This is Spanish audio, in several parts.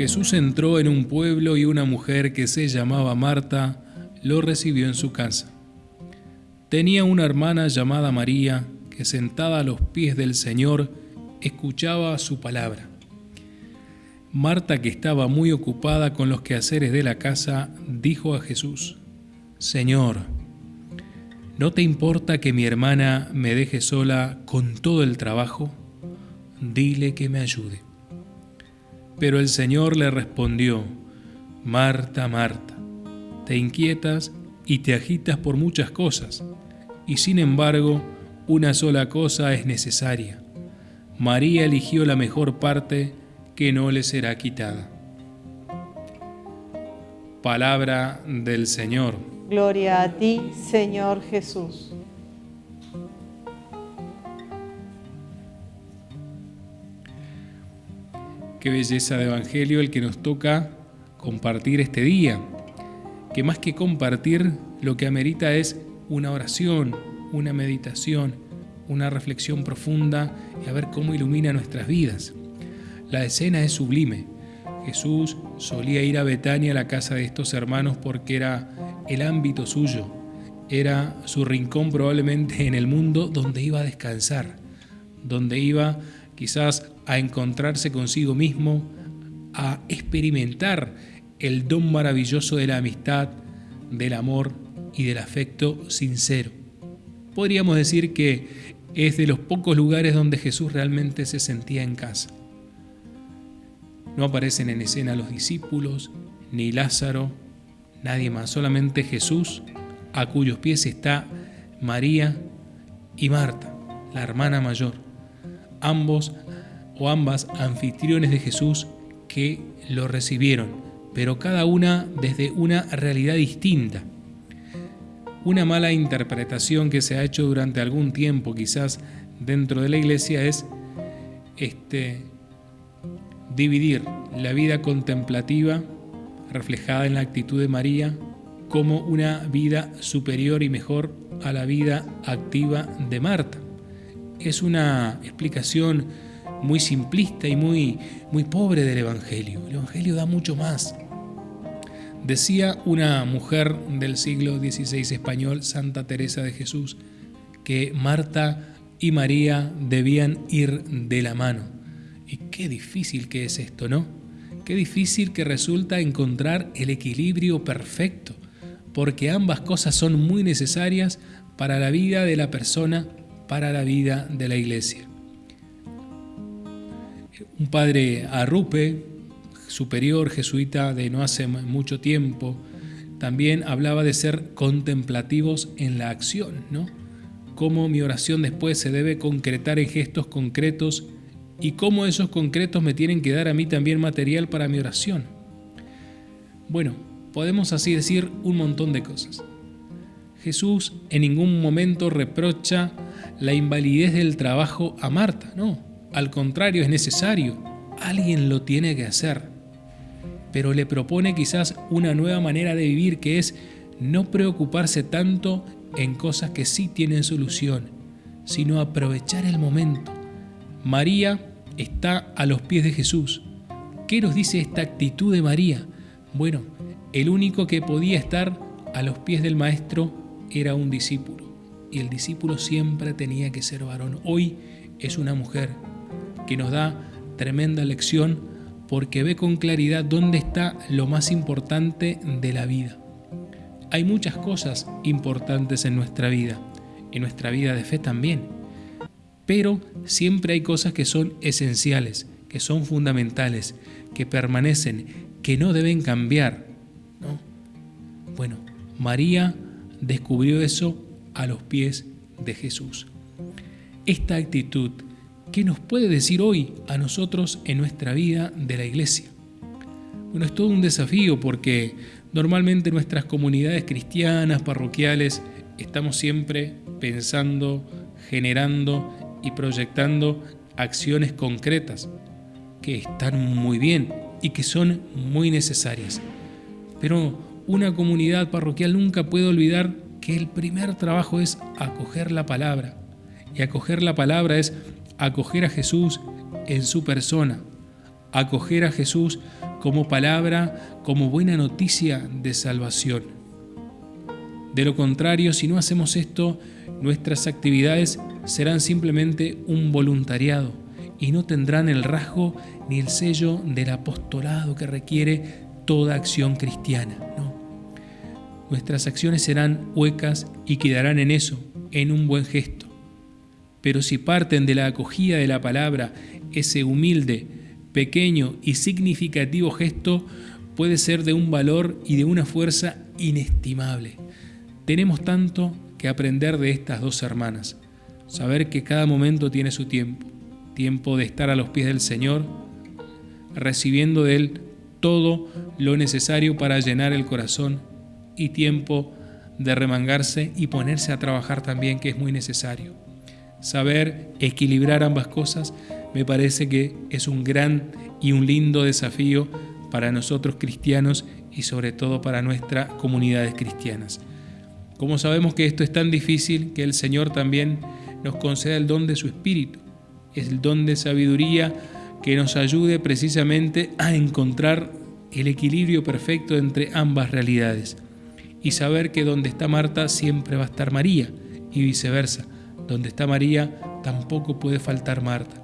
Jesús entró en un pueblo y una mujer que se llamaba Marta lo recibió en su casa. Tenía una hermana llamada María que sentada a los pies del Señor escuchaba su palabra. Marta, que estaba muy ocupada con los quehaceres de la casa, dijo a Jesús, Señor, ¿no te importa que mi hermana me deje sola con todo el trabajo? Dile que me ayude. Pero el Señor le respondió, Marta, Marta, te inquietas y te agitas por muchas cosas, y sin embargo una sola cosa es necesaria. María eligió la mejor parte que no le será quitada. Palabra del Señor. Gloria a ti, Señor Jesús. Qué belleza de Evangelio el que nos toca compartir este día, que más que compartir lo que amerita es una oración, una meditación, una reflexión profunda y a ver cómo ilumina nuestras vidas. La escena es sublime. Jesús solía ir a Betania, a la casa de estos hermanos, porque era el ámbito suyo, era su rincón probablemente en el mundo donde iba a descansar, donde iba quizás a encontrarse consigo mismo, a experimentar el don maravilloso de la amistad, del amor y del afecto sincero. Podríamos decir que es de los pocos lugares donde Jesús realmente se sentía en casa. No aparecen en escena los discípulos, ni Lázaro, nadie más, solamente Jesús, a cuyos pies está María y Marta, la hermana mayor ambos o ambas anfitriones de Jesús que lo recibieron, pero cada una desde una realidad distinta. Una mala interpretación que se ha hecho durante algún tiempo quizás dentro de la iglesia es este, dividir la vida contemplativa reflejada en la actitud de María como una vida superior y mejor a la vida activa de Marta es una explicación muy simplista y muy, muy pobre del Evangelio. El Evangelio da mucho más. Decía una mujer del siglo XVI español, Santa Teresa de Jesús, que Marta y María debían ir de la mano. Y qué difícil que es esto, ¿no? Qué difícil que resulta encontrar el equilibrio perfecto, porque ambas cosas son muy necesarias para la vida de la persona para la vida de la iglesia. Un padre Arrupe, superior jesuita de no hace mucho tiempo, también hablaba de ser contemplativos en la acción, ¿no? Cómo mi oración después se debe concretar en gestos concretos y cómo esos concretos me tienen que dar a mí también material para mi oración. Bueno, podemos así decir un montón de cosas. Jesús en ningún momento reprocha la invalidez del trabajo a Marta, no, al contrario, es necesario, alguien lo tiene que hacer, pero le propone quizás una nueva manera de vivir que es no preocuparse tanto en cosas que sí tienen solución, sino aprovechar el momento. María está a los pies de Jesús. ¿Qué nos dice esta actitud de María? Bueno, el único que podía estar a los pies del Maestro era un discípulo y el discípulo siempre tenía que ser varón. Hoy es una mujer que nos da tremenda lección porque ve con claridad dónde está lo más importante de la vida. Hay muchas cosas importantes en nuestra vida, en nuestra vida de fe también, pero siempre hay cosas que son esenciales, que son fundamentales, que permanecen, que no deben cambiar. Bueno, María descubrió eso a los pies de Jesús. Esta actitud, ¿qué nos puede decir hoy a nosotros en nuestra vida de la iglesia? Bueno, es todo un desafío porque normalmente nuestras comunidades cristianas, parroquiales, estamos siempre pensando, generando y proyectando acciones concretas que están muy bien y que son muy necesarias. Pero una comunidad parroquial nunca puede olvidar que el primer trabajo es acoger la palabra. Y acoger la palabra es acoger a Jesús en su persona, acoger a Jesús como palabra, como buena noticia de salvación. De lo contrario, si no hacemos esto, nuestras actividades serán simplemente un voluntariado y no tendrán el rasgo ni el sello del apostolado que requiere toda acción cristiana. Nuestras acciones serán huecas y quedarán en eso, en un buen gesto. Pero si parten de la acogida de la palabra, ese humilde, pequeño y significativo gesto puede ser de un valor y de una fuerza inestimable. Tenemos tanto que aprender de estas dos hermanas, saber que cada momento tiene su tiempo, tiempo de estar a los pies del Señor, recibiendo de Él todo lo necesario para llenar el corazón y tiempo de remangarse y ponerse a trabajar también, que es muy necesario. Saber equilibrar ambas cosas me parece que es un gran y un lindo desafío para nosotros cristianos y sobre todo para nuestras comunidades cristianas. Como sabemos que esto es tan difícil, que el Señor también nos conceda el don de su Espíritu, es el don de sabiduría que nos ayude precisamente a encontrar el equilibrio perfecto entre ambas realidades y saber que donde está Marta siempre va a estar María y viceversa, donde está María tampoco puede faltar Marta.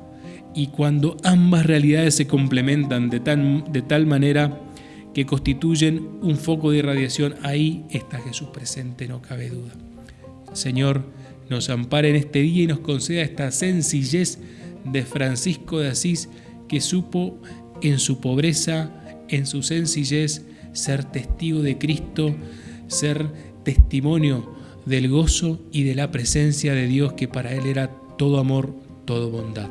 Y cuando ambas realidades se complementan de, de tal manera que constituyen un foco de irradiación, ahí está Jesús presente, no cabe duda. Señor, nos ampare en este día y nos conceda esta sencillez de Francisco de Asís que supo en su pobreza, en su sencillez, ser testigo de Cristo, ser testimonio del gozo y de la presencia de Dios que para él era todo amor, todo bondad.